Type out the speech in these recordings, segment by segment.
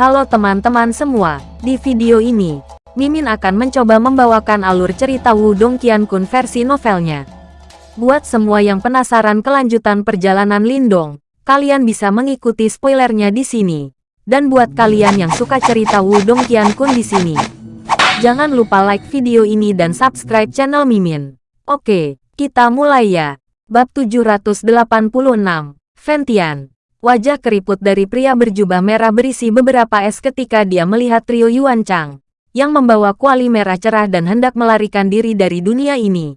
Halo teman-teman semua, di video ini, Mimin akan mencoba membawakan alur cerita Wudong Qiankun versi novelnya. Buat semua yang penasaran kelanjutan perjalanan Lindong, kalian bisa mengikuti spoilernya di sini. Dan buat kalian yang suka cerita Wudong Qiankun di sini, jangan lupa like video ini dan subscribe channel Mimin. Oke, kita mulai ya. Bab 786, Ventian Wajah keriput dari pria berjubah merah berisi beberapa es ketika dia melihat trio Yuan Chang, yang membawa kuali merah cerah dan hendak melarikan diri dari dunia ini.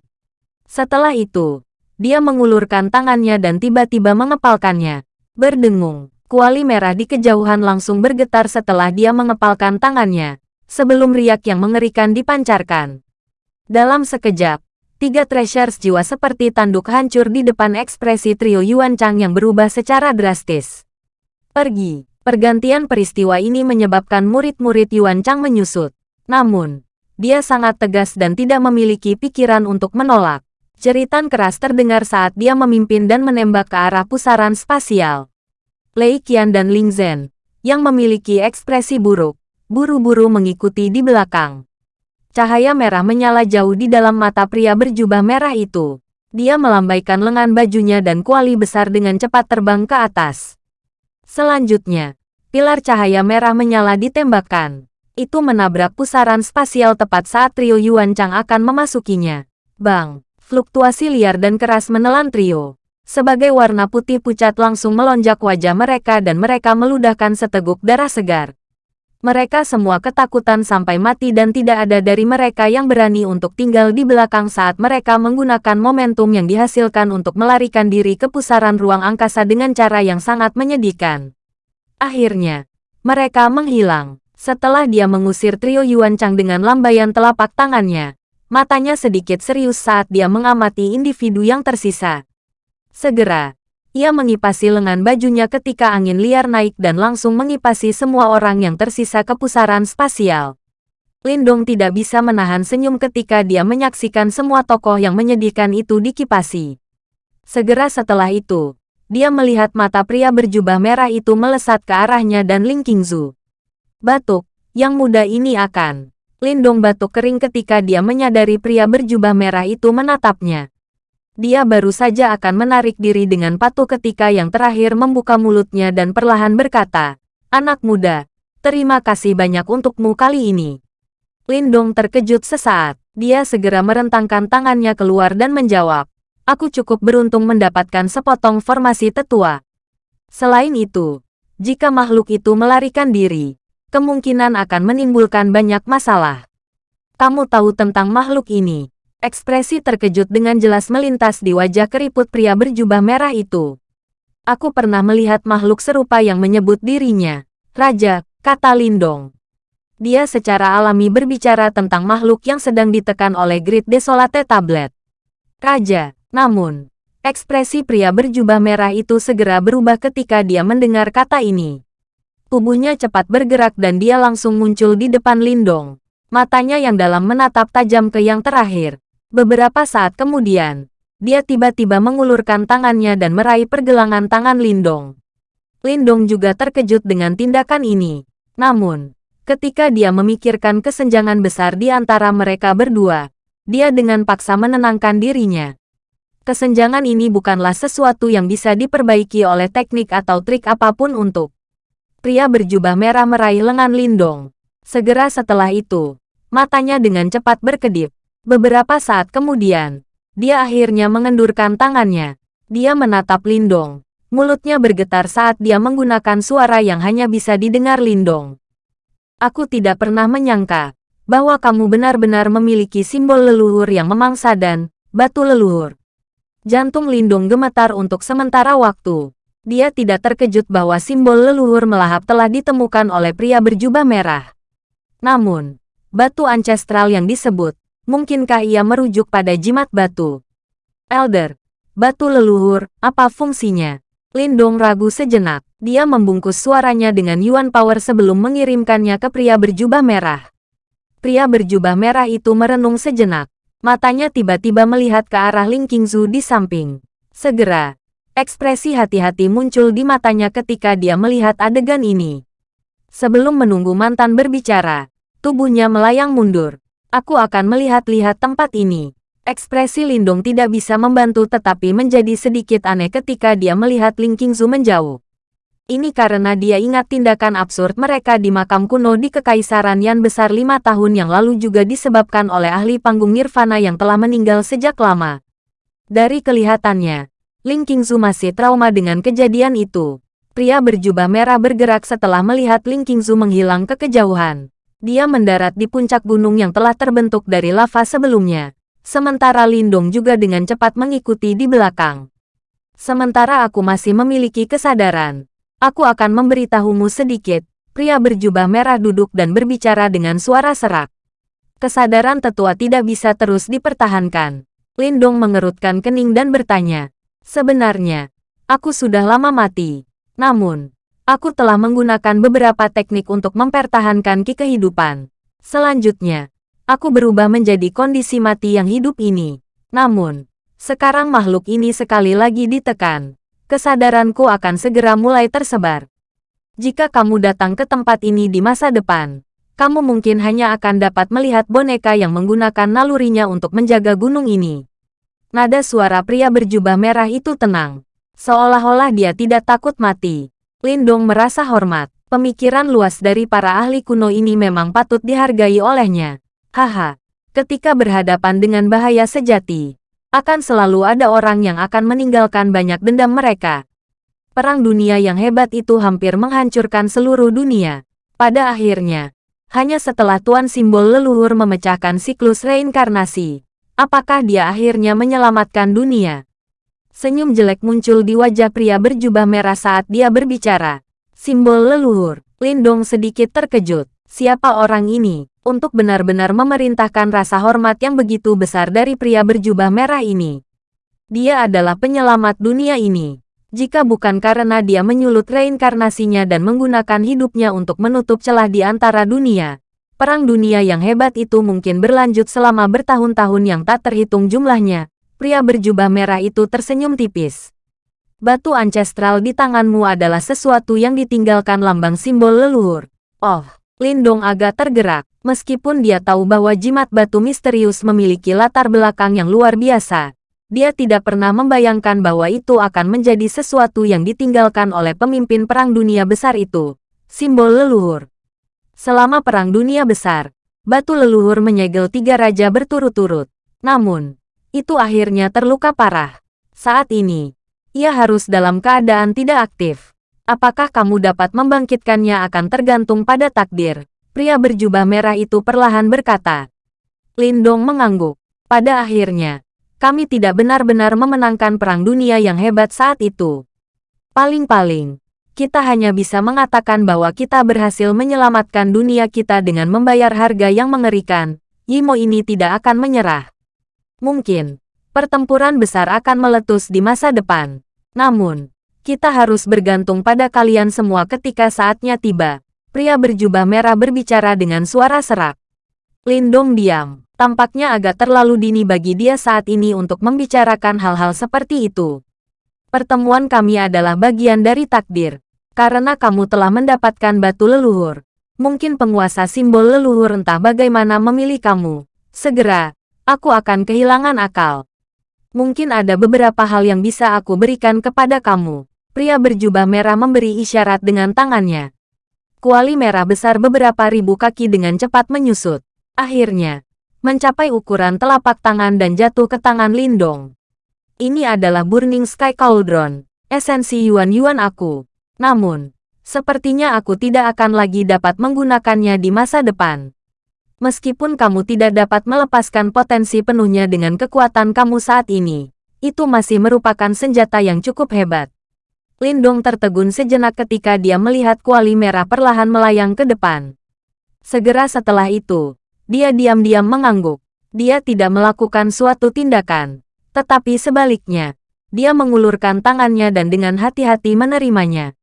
Setelah itu, dia mengulurkan tangannya dan tiba-tiba mengepalkannya. Berdengung, kuali merah di kejauhan langsung bergetar setelah dia mengepalkan tangannya, sebelum riak yang mengerikan dipancarkan. Dalam sekejap, Tiga treasures jiwa seperti tanduk hancur di depan ekspresi trio Yuan Chang yang berubah secara drastis. Pergi. Pergantian peristiwa ini menyebabkan murid-murid Yuan Chang menyusut. Namun, dia sangat tegas dan tidak memiliki pikiran untuk menolak. Jeritan keras terdengar saat dia memimpin dan menembak ke arah pusaran spasial. Lei Qian dan Ling Zhen, yang memiliki ekspresi buruk, buru-buru mengikuti di belakang. Cahaya merah menyala jauh di dalam mata pria berjubah merah itu. Dia melambaikan lengan bajunya dan kuali besar dengan cepat terbang ke atas. Selanjutnya, pilar cahaya merah menyala ditembakkan. Itu menabrak pusaran spasial tepat saat trio Yuan Chang akan memasukinya. Bang, fluktuasi liar dan keras menelan trio. Sebagai warna putih pucat langsung melonjak wajah mereka dan mereka meludahkan seteguk darah segar. Mereka semua ketakutan sampai mati dan tidak ada dari mereka yang berani untuk tinggal di belakang saat mereka menggunakan momentum yang dihasilkan untuk melarikan diri ke pusaran ruang angkasa dengan cara yang sangat menyedihkan. Akhirnya, mereka menghilang. Setelah dia mengusir trio Yuan Chang dengan lambaian telapak tangannya, matanya sedikit serius saat dia mengamati individu yang tersisa. Segera, ia mengipasi lengan bajunya ketika angin liar naik dan langsung mengipasi semua orang yang tersisa ke pusaran spasial. Lindong tidak bisa menahan senyum ketika dia menyaksikan semua tokoh yang menyedihkan itu dikipasi. Segera setelah itu, dia melihat mata pria berjubah merah itu melesat ke arahnya dan Ling Qingzu. Batuk, yang muda ini akan. Lindong batuk kering ketika dia menyadari pria berjubah merah itu menatapnya. Dia baru saja akan menarik diri dengan patuh ketika yang terakhir membuka mulutnya dan perlahan berkata, Anak muda, terima kasih banyak untukmu kali ini. Lindong terkejut sesaat. Dia segera merentangkan tangannya keluar dan menjawab, Aku cukup beruntung mendapatkan sepotong formasi tetua. Selain itu, jika makhluk itu melarikan diri, kemungkinan akan menimbulkan banyak masalah. Kamu tahu tentang makhluk ini, Ekspresi terkejut dengan jelas melintas di wajah keriput pria berjubah merah itu. Aku pernah melihat makhluk serupa yang menyebut dirinya, Raja, kata Lindong. Dia secara alami berbicara tentang makhluk yang sedang ditekan oleh Grid Desolate Tablet. Raja, namun, ekspresi pria berjubah merah itu segera berubah ketika dia mendengar kata ini. Tubuhnya cepat bergerak dan dia langsung muncul di depan Lindong. Matanya yang dalam menatap tajam ke yang terakhir. Beberapa saat kemudian, dia tiba-tiba mengulurkan tangannya dan meraih pergelangan tangan Lindong. Lindong juga terkejut dengan tindakan ini. Namun, ketika dia memikirkan kesenjangan besar di antara mereka berdua, dia dengan paksa menenangkan dirinya. Kesenjangan ini bukanlah sesuatu yang bisa diperbaiki oleh teknik atau trik apa pun untuk. Pria berjubah merah meraih lengan Lindong. Segera setelah itu, matanya dengan cepat berkedip. Beberapa saat kemudian, dia akhirnya mengendurkan tangannya. Dia menatap Lindong. Mulutnya bergetar saat dia menggunakan suara yang hanya bisa didengar Lindong. Aku tidak pernah menyangka bahwa kamu benar-benar memiliki simbol leluhur yang memangsa dan batu leluhur. Jantung Lindong gemetar untuk sementara waktu. Dia tidak terkejut bahwa simbol leluhur melahap telah ditemukan oleh pria berjubah merah. Namun, batu ancestral yang disebut Mungkinkah ia merujuk pada jimat batu? Elder, batu leluhur, apa fungsinya? Lindong ragu sejenak. Dia membungkus suaranya dengan Yuan Power sebelum mengirimkannya ke pria berjubah merah. Pria berjubah merah itu merenung sejenak. Matanya tiba-tiba melihat ke arah Ling Qingzu di samping. Segera, ekspresi hati-hati muncul di matanya ketika dia melihat adegan ini. Sebelum menunggu mantan berbicara, tubuhnya melayang mundur. Aku akan melihat-lihat tempat ini. Ekspresi Lindong tidak bisa membantu tetapi menjadi sedikit aneh ketika dia melihat Ling Qingzu menjauh. Ini karena dia ingat tindakan absurd mereka di makam kuno di Kekaisaran Yan besar lima tahun yang lalu juga disebabkan oleh ahli panggung Nirvana yang telah meninggal sejak lama. Dari kelihatannya, Ling Qingzu masih trauma dengan kejadian itu. Pria berjubah merah bergerak setelah melihat Ling Qingzu menghilang ke kejauhan. Dia mendarat di puncak gunung yang telah terbentuk dari lava sebelumnya. Sementara Lindong juga dengan cepat mengikuti di belakang. Sementara aku masih memiliki kesadaran, aku akan memberitahumu sedikit. Pria berjubah merah duduk dan berbicara dengan suara serak. Kesadaran tetua tidak bisa terus dipertahankan. Lindong mengerutkan kening dan bertanya, Sebenarnya, aku sudah lama mati. Namun, aku telah menggunakan beberapa teknik untuk mempertahankan ki kehidupan. Selanjutnya, aku berubah menjadi kondisi mati yang hidup ini. Namun, sekarang makhluk ini sekali lagi ditekan. Kesadaranku akan segera mulai tersebar. Jika kamu datang ke tempat ini di masa depan, kamu mungkin hanya akan dapat melihat boneka yang menggunakan nalurinya untuk menjaga gunung ini. Nada suara pria berjubah merah itu tenang. Seolah-olah dia tidak takut mati. Lindong merasa hormat. Pemikiran luas dari para ahli kuno ini memang patut dihargai olehnya. Haha, ketika berhadapan dengan bahaya sejati, akan selalu ada orang yang akan meninggalkan banyak dendam mereka. Perang dunia yang hebat itu hampir menghancurkan seluruh dunia. Pada akhirnya, hanya setelah Tuan Simbol Leluhur memecahkan siklus reinkarnasi, apakah dia akhirnya menyelamatkan dunia? Senyum jelek muncul di wajah pria berjubah merah saat dia berbicara. Simbol leluhur, Lindong sedikit terkejut. Siapa orang ini? untuk benar-benar memerintahkan rasa hormat yang begitu besar dari pria berjubah merah ini. Dia adalah penyelamat dunia ini. Jika bukan karena dia menyulut reinkarnasinya dan menggunakan hidupnya untuk menutup celah di antara dunia, perang dunia yang hebat itu mungkin berlanjut selama bertahun-tahun yang tak terhitung jumlahnya. Pria berjubah merah itu tersenyum tipis. Batu ancestral di tanganmu adalah sesuatu yang ditinggalkan lambang simbol leluhur. Oh, Lindong agak tergerak. Meskipun dia tahu bahwa jimat batu misterius memiliki latar belakang yang luar biasa, dia tidak pernah membayangkan bahwa itu akan menjadi sesuatu yang ditinggalkan oleh pemimpin perang dunia besar itu. Simbol leluhur. Selama perang dunia besar, batu leluhur menyegel tiga raja berturut-turut. Namun, itu akhirnya terluka parah. Saat ini, ia harus dalam keadaan tidak aktif. Apakah kamu dapat membangkitkannya akan tergantung pada takdir. Pria berjubah merah itu perlahan berkata. Lindong mengangguk. Pada akhirnya, kami tidak benar-benar memenangkan perang dunia yang hebat saat itu. Paling-paling, kita hanya bisa mengatakan bahwa kita berhasil menyelamatkan dunia kita dengan membayar harga yang mengerikan. Yimo ini tidak akan menyerah. Mungkin, pertempuran besar akan meletus di masa depan. Namun, kita harus bergantung pada kalian semua ketika saatnya tiba. Pria berjubah merah berbicara dengan suara serak. Lindong diam. Tampaknya agak terlalu dini bagi dia saat ini untuk membicarakan hal-hal seperti itu. Pertemuan kami adalah bagian dari takdir. Karena kamu telah mendapatkan batu leluhur. Mungkin penguasa simbol leluhur entah bagaimana memilih kamu. Segera, aku akan kehilangan akal. Mungkin ada beberapa hal yang bisa aku berikan kepada kamu. Pria berjubah merah memberi isyarat dengan tangannya. Kuali merah besar beberapa ribu kaki dengan cepat menyusut. Akhirnya, mencapai ukuran telapak tangan dan jatuh ke tangan Lindong. Ini adalah Burning Sky Cauldron, esensi Yuan-Yuan aku. Namun, sepertinya aku tidak akan lagi dapat menggunakannya di masa depan. Meskipun kamu tidak dapat melepaskan potensi penuhnya dengan kekuatan kamu saat ini, itu masih merupakan senjata yang cukup hebat. Lindong tertegun sejenak ketika dia melihat kuali merah perlahan melayang ke depan. Segera setelah itu, dia diam-diam mengangguk. Dia tidak melakukan suatu tindakan. Tetapi sebaliknya, dia mengulurkan tangannya dan dengan hati-hati menerimanya.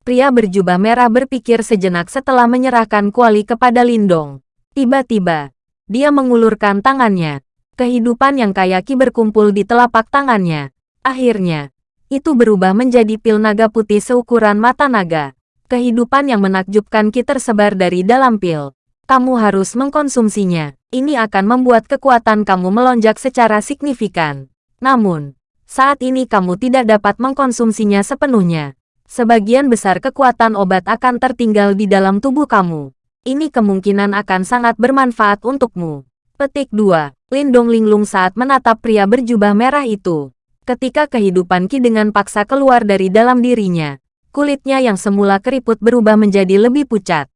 Pria berjubah merah berpikir sejenak setelah menyerahkan kuali kepada Lindong. Tiba-tiba, dia mengulurkan tangannya. Kehidupan yang kayaki berkumpul di telapak tangannya. Akhirnya, itu berubah menjadi pil naga putih seukuran mata naga. Kehidupan yang menakjubkan Ki tersebar dari dalam pil. Kamu harus mengkonsumsinya. Ini akan membuat kekuatan kamu melonjak secara signifikan. Namun, saat ini kamu tidak dapat mengkonsumsinya sepenuhnya. Sebagian besar kekuatan obat akan tertinggal di dalam tubuh kamu. Ini kemungkinan akan sangat bermanfaat untukmu. Petik 2. Lindong linglung saat menatap pria berjubah merah itu. Ketika kehidupan Ki dengan paksa keluar dari dalam dirinya, kulitnya yang semula keriput berubah menjadi lebih pucat.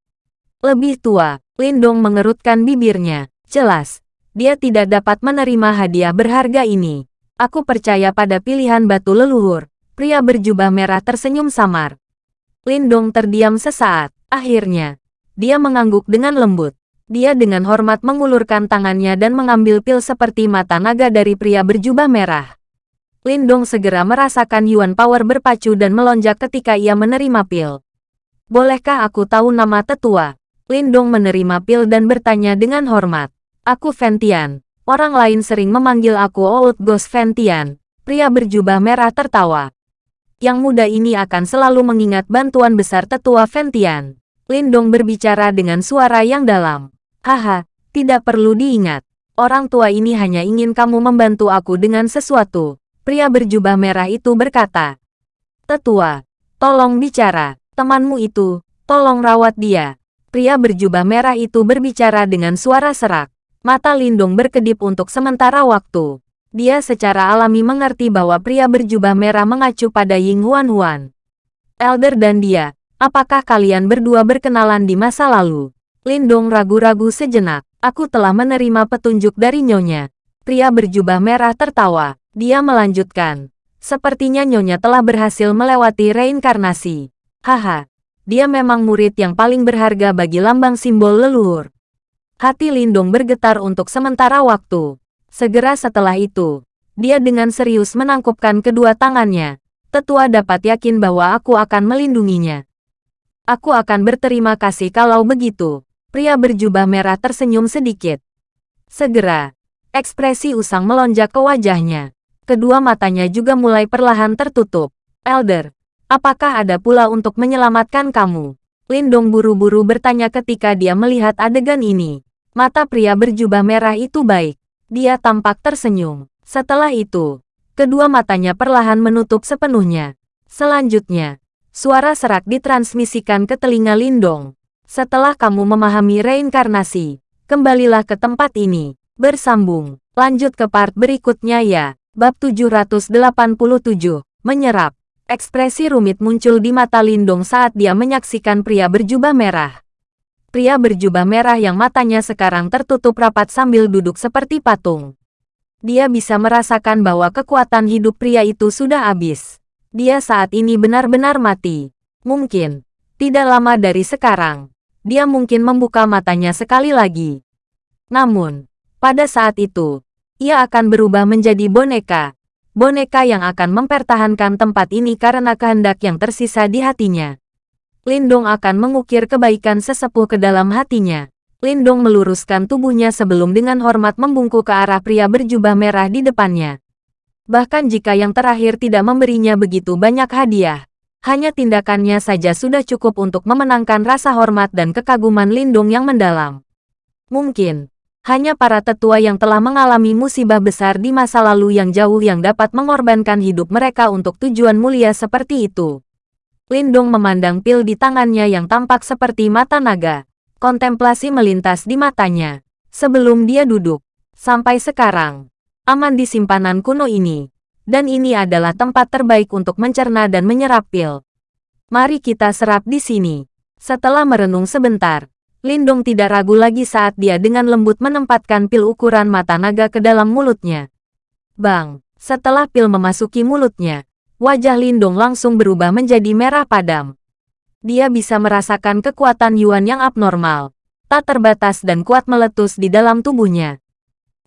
Lebih tua, Lindong mengerutkan bibirnya. Jelas, dia tidak dapat menerima hadiah berharga ini. Aku percaya pada pilihan batu leluhur. Pria berjubah merah tersenyum samar. Lindong terdiam sesaat. Akhirnya, dia mengangguk dengan lembut. Dia dengan hormat mengulurkan tangannya dan mengambil pil seperti mata naga dari pria berjubah merah. Lindong segera merasakan Yuan Power berpacu dan melonjak ketika ia menerima pil. Bolehkah aku tahu nama tetua? Lindong menerima pil dan bertanya dengan hormat. Aku Ventian. Orang lain sering memanggil aku Old Ghost Ventian. Pria berjubah merah tertawa. Yang muda ini akan selalu mengingat bantuan besar tetua Ventian. Lindong berbicara dengan suara yang dalam. Haha, tidak perlu diingat. Orang tua ini hanya ingin kamu membantu aku dengan sesuatu. Pria berjubah merah itu berkata. Tetua, tolong bicara. Temanmu itu, tolong rawat dia. Pria berjubah merah itu berbicara dengan suara serak. Mata Lindung berkedip untuk sementara waktu. Dia secara alami mengerti bahwa pria berjubah merah mengacu pada Ying Huan Huan. Elder dan dia, apakah kalian berdua berkenalan di masa lalu? Lindong ragu-ragu sejenak. Aku telah menerima petunjuk dari Nyonya. Pria berjubah merah tertawa. Dia melanjutkan. Sepertinya Nyonya telah berhasil melewati reinkarnasi. Haha, dia memang murid yang paling berharga bagi lambang simbol leluhur. Hati Lindong bergetar untuk sementara waktu. Segera setelah itu, dia dengan serius menangkupkan kedua tangannya. Tetua dapat yakin bahwa aku akan melindunginya. Aku akan berterima kasih kalau begitu. Pria berjubah merah tersenyum sedikit. Segera, ekspresi usang melonjak ke wajahnya. Kedua matanya juga mulai perlahan tertutup. Elder, apakah ada pula untuk menyelamatkan kamu? Lindong buru-buru bertanya ketika dia melihat adegan ini. Mata pria berjubah merah itu baik. Dia tampak tersenyum. Setelah itu, kedua matanya perlahan menutup sepenuhnya. Selanjutnya, suara serak ditransmisikan ke telinga Lindong. Setelah kamu memahami reinkarnasi, kembalilah ke tempat ini. Bersambung. Lanjut ke part berikutnya ya. Bab 787. Menyerap. Ekspresi rumit muncul di mata Lindong saat dia menyaksikan pria berjubah merah. Pria berjubah merah yang matanya sekarang tertutup rapat sambil duduk seperti patung. Dia bisa merasakan bahwa kekuatan hidup pria itu sudah habis. Dia saat ini benar-benar mati. Mungkin, tidak lama dari sekarang, dia mungkin membuka matanya sekali lagi. Namun, pada saat itu, ia akan berubah menjadi boneka. Boneka yang akan mempertahankan tempat ini karena kehendak yang tersisa di hatinya. Lindong akan mengukir kebaikan sesepuh ke dalam hatinya. Lindong meluruskan tubuhnya sebelum dengan hormat membungkuk ke arah pria berjubah merah di depannya. Bahkan jika yang terakhir tidak memberinya begitu banyak hadiah, hanya tindakannya saja sudah cukup untuk memenangkan rasa hormat dan kekaguman Lindung yang mendalam. Mungkin, hanya para tetua yang telah mengalami musibah besar di masa lalu yang jauh yang dapat mengorbankan hidup mereka untuk tujuan mulia seperti itu. Lindung memandang pil di tangannya yang tampak seperti mata naga. Kontemplasi melintas di matanya. Sebelum dia duduk. Sampai sekarang. Aman di simpanan kuno ini dan ini adalah tempat terbaik untuk mencerna dan menyerap pil. Mari kita serap di sini. Setelah merenung sebentar, Lindong tidak ragu lagi saat dia dengan lembut menempatkan pil ukuran mata naga ke dalam mulutnya. Bang, setelah pil memasuki mulutnya, wajah Lindong langsung berubah menjadi merah padam. Dia bisa merasakan kekuatan Yuan yang abnormal, tak terbatas dan kuat meletus di dalam tubuhnya.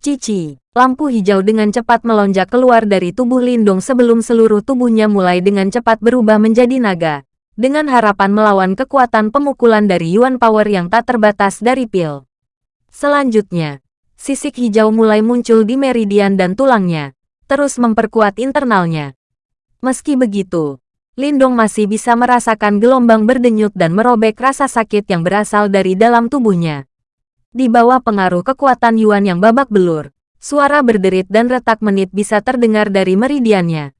Cici, lampu hijau dengan cepat melonjak keluar dari tubuh Lindung sebelum seluruh tubuhnya mulai dengan cepat berubah menjadi naga. Dengan harapan melawan kekuatan pemukulan dari Yuan Power yang tak terbatas dari pil. Selanjutnya, sisik hijau mulai muncul di meridian dan tulangnya, terus memperkuat internalnya. Meski begitu, Lindong masih bisa merasakan gelombang berdenyut dan merobek rasa sakit yang berasal dari dalam tubuhnya. Di bawah pengaruh kekuatan Yuan yang babak belur, suara berderit dan retak menit bisa terdengar dari meridiannya.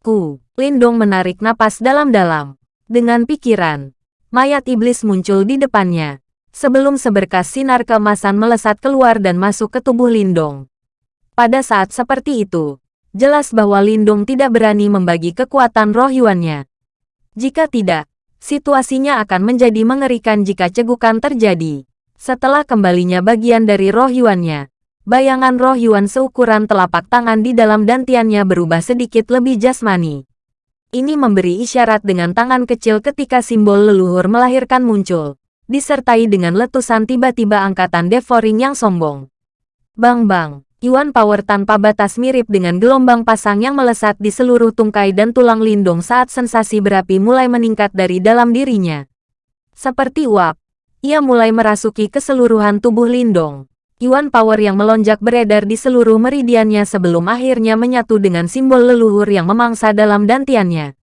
Ku, Lindong menarik napas dalam-dalam. Dengan pikiran, mayat iblis muncul di depannya. Sebelum seberkas sinar keemasan melesat keluar dan masuk ke tubuh Lindong. Pada saat seperti itu, jelas bahwa Lindong tidak berani membagi kekuatan roh Yuannya. Jika tidak, situasinya akan menjadi mengerikan jika cegukan terjadi. Setelah kembalinya bagian dari roh Yuannya, bayangan roh Yuan seukuran telapak tangan di dalam dantiannya berubah sedikit lebih jasmani. Ini memberi isyarat dengan tangan kecil ketika simbol leluhur melahirkan muncul, disertai dengan letusan tiba-tiba angkatan devouring yang sombong. Bang-bang, Yuan Power tanpa batas mirip dengan gelombang pasang yang melesat di seluruh tungkai dan tulang lindung saat sensasi berapi mulai meningkat dari dalam dirinya. Seperti uap, ia mulai merasuki keseluruhan tubuh lindung. Yuan Power yang melonjak beredar di seluruh meridiannya sebelum akhirnya menyatu dengan simbol leluhur yang memangsa dalam dantiannya.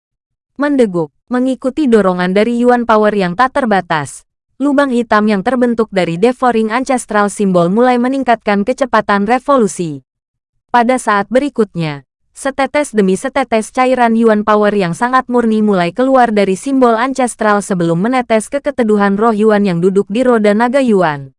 Mendeguk, mengikuti dorongan dari Yuan Power yang tak terbatas. Lubang hitam yang terbentuk dari devouring ancestral simbol mulai meningkatkan kecepatan revolusi. Pada saat berikutnya, setetes demi setetes cairan Yuan Power yang sangat murni mulai keluar dari simbol ancestral sebelum menetes ke keteduhan roh Yuan yang duduk di roda naga Yuan.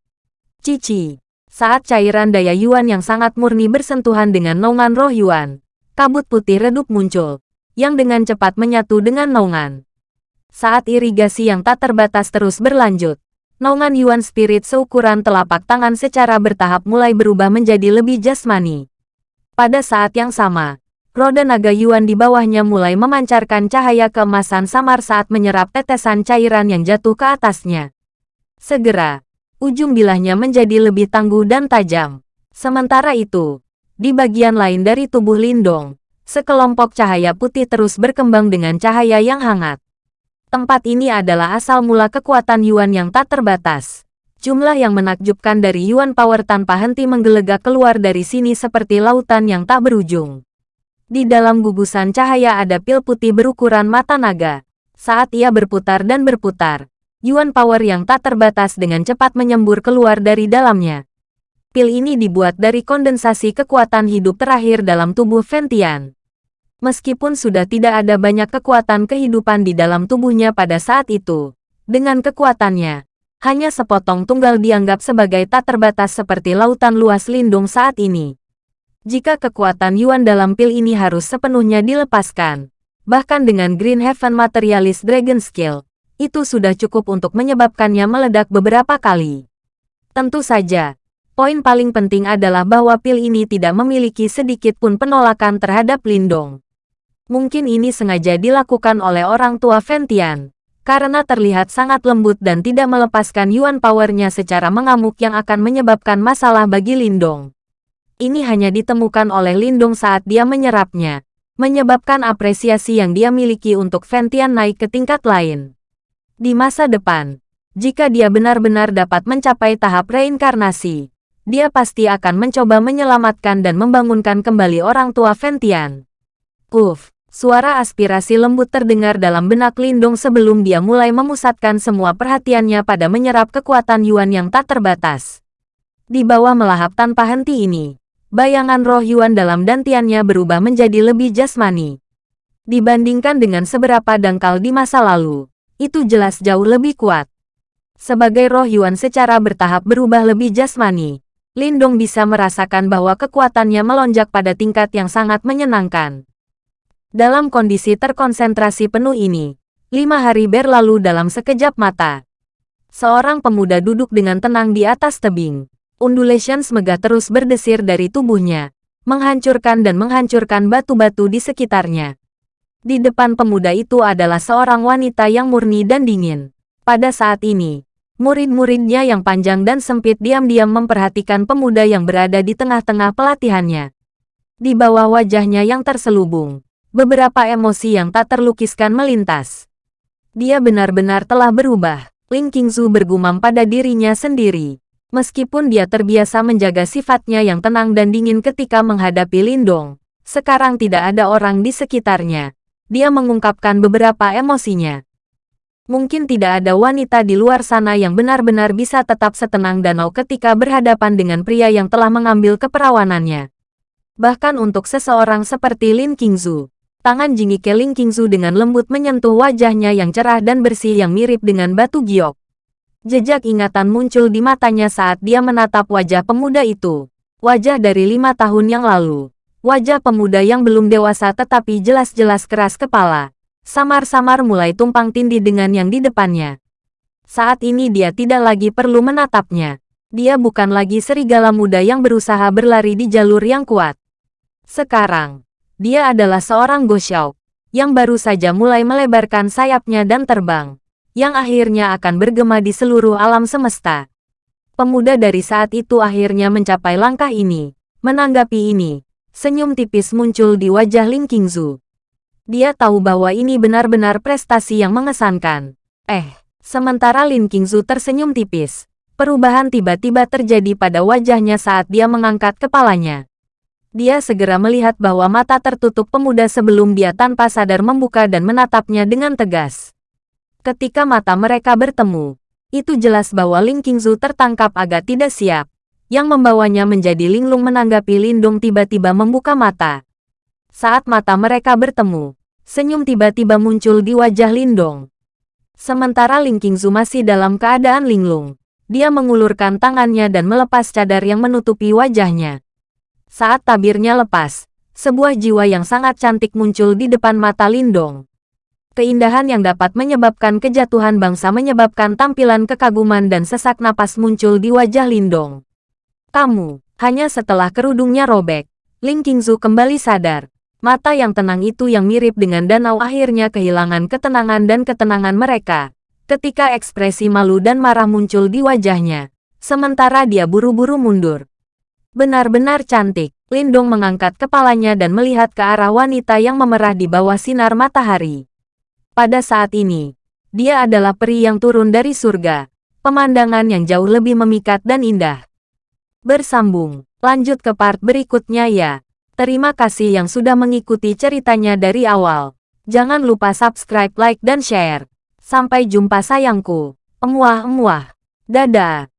Cici saat cairan daya Yuan yang sangat murni bersentuhan dengan naungan roh Yuan, kabut putih redup muncul, yang dengan cepat menyatu dengan naungan. Saat irigasi yang tak terbatas terus berlanjut, naungan Yuan Spirit seukuran telapak tangan secara bertahap mulai berubah menjadi lebih jasmani. Pada saat yang sama, roda naga Yuan di bawahnya mulai memancarkan cahaya keemasan samar saat menyerap tetesan cairan yang jatuh ke atasnya. Segera, ujung bilahnya menjadi lebih tangguh dan tajam. Sementara itu, di bagian lain dari tubuh Lindong, sekelompok cahaya putih terus berkembang dengan cahaya yang hangat. Tempat ini adalah asal mula kekuatan Yuan yang tak terbatas. Jumlah yang menakjubkan dari Yuan Power tanpa henti menggelegak keluar dari sini seperti lautan yang tak berujung. Di dalam gugusan cahaya ada pil putih berukuran mata naga. Saat ia berputar dan berputar, Yuan Power yang tak terbatas dengan cepat menyembur keluar dari dalamnya. Pil ini dibuat dari kondensasi kekuatan hidup terakhir dalam tubuh Ventian. Meskipun sudah tidak ada banyak kekuatan kehidupan di dalam tubuhnya pada saat itu, dengan kekuatannya, hanya sepotong tunggal dianggap sebagai tak terbatas seperti lautan luas lindung saat ini. Jika kekuatan Yuan dalam pil ini harus sepenuhnya dilepaskan, bahkan dengan Green Heaven Materialist Dragon Skill, itu sudah cukup untuk menyebabkannya meledak beberapa kali. Tentu saja, poin paling penting adalah bahwa pil ini tidak memiliki sedikit pun penolakan terhadap Lindong. Mungkin ini sengaja dilakukan oleh orang tua Ventian, karena terlihat sangat lembut dan tidak melepaskan Yuan powernya secara mengamuk yang akan menyebabkan masalah bagi Lindong. Ini hanya ditemukan oleh Lindong saat dia menyerapnya, menyebabkan apresiasi yang dia miliki untuk Ventian naik ke tingkat lain. Di masa depan, jika dia benar-benar dapat mencapai tahap reinkarnasi, dia pasti akan mencoba menyelamatkan dan membangunkan kembali orang tua Ventian. Uff, suara aspirasi lembut terdengar dalam benak Lindung sebelum dia mulai memusatkan semua perhatiannya pada menyerap kekuatan Yuan yang tak terbatas. Di bawah melahap tanpa henti ini, bayangan roh Yuan dalam dantiannya berubah menjadi lebih jasmani. Dibandingkan dengan seberapa dangkal di masa lalu, itu jelas jauh lebih kuat. Sebagai roh Yuan secara bertahap berubah lebih jasmani, Lindong bisa merasakan bahwa kekuatannya melonjak pada tingkat yang sangat menyenangkan. Dalam kondisi terkonsentrasi penuh ini, lima hari berlalu dalam sekejap mata. Seorang pemuda duduk dengan tenang di atas tebing. Undulations megah terus berdesir dari tubuhnya, menghancurkan dan menghancurkan batu-batu di sekitarnya. Di depan pemuda itu adalah seorang wanita yang murni dan dingin. Pada saat ini, murid-muridnya yang panjang dan sempit diam-diam memperhatikan pemuda yang berada di tengah-tengah pelatihannya. Di bawah wajahnya yang terselubung, beberapa emosi yang tak terlukiskan melintas. Dia benar-benar telah berubah. Ling Qingzu bergumam pada dirinya sendiri. Meskipun dia terbiasa menjaga sifatnya yang tenang dan dingin ketika menghadapi Lindong, sekarang tidak ada orang di sekitarnya dia mengungkapkan beberapa emosinya. Mungkin tidak ada wanita di luar sana yang benar-benar bisa tetap setenang danau ketika berhadapan dengan pria yang telah mengambil keperawanannya. Bahkan untuk seseorang seperti Lin Qingzu, tangan jingike Lin Qingzu dengan lembut menyentuh wajahnya yang cerah dan bersih yang mirip dengan batu giok. Jejak ingatan muncul di matanya saat dia menatap wajah pemuda itu. Wajah dari lima tahun yang lalu. Wajah pemuda yang belum dewasa tetapi jelas-jelas keras kepala. Samar-samar mulai tumpang tindih dengan yang di depannya. Saat ini dia tidak lagi perlu menatapnya. Dia bukan lagi serigala muda yang berusaha berlari di jalur yang kuat. Sekarang, dia adalah seorang Goshao yang baru saja mulai melebarkan sayapnya dan terbang yang akhirnya akan bergema di seluruh alam semesta. Pemuda dari saat itu akhirnya mencapai langkah ini. Menanggapi ini, senyum tipis muncul di wajah Ling Qingzu. Dia tahu bahwa ini benar-benar prestasi yang mengesankan. Eh, sementara Lin Qingzu tersenyum tipis, perubahan tiba-tiba terjadi pada wajahnya saat dia mengangkat kepalanya. Dia segera melihat bahwa mata tertutup pemuda sebelum dia tanpa sadar membuka dan menatapnya dengan tegas. Ketika mata mereka bertemu, itu jelas bahwa Ling Qingzu tertangkap agak tidak siap. Yang membawanya menjadi linglung menanggapi Lindong tiba-tiba membuka mata. Saat mata mereka bertemu, senyum tiba-tiba muncul di wajah Lindong. Sementara Ling Qingzu masih dalam keadaan linglung, dia mengulurkan tangannya dan melepas cadar yang menutupi wajahnya. Saat tabirnya lepas, sebuah jiwa yang sangat cantik muncul di depan mata Lindong. Keindahan yang dapat menyebabkan kejatuhan bangsa menyebabkan tampilan kekaguman dan sesak napas muncul di wajah Lindong. Kamu, hanya setelah kerudungnya robek, Ling Qingzu kembali sadar. Mata yang tenang itu yang mirip dengan danau akhirnya kehilangan ketenangan dan ketenangan mereka. Ketika ekspresi malu dan marah muncul di wajahnya. Sementara dia buru-buru mundur. Benar-benar cantik, Lindong mengangkat kepalanya dan melihat ke arah wanita yang memerah di bawah sinar matahari. Pada saat ini, dia adalah peri yang turun dari surga, pemandangan yang jauh lebih memikat dan indah. Bersambung, lanjut ke part berikutnya ya. Terima kasih yang sudah mengikuti ceritanya dari awal. Jangan lupa subscribe, like, dan share. Sampai jumpa sayangku. Emuah-emuah. Dadah.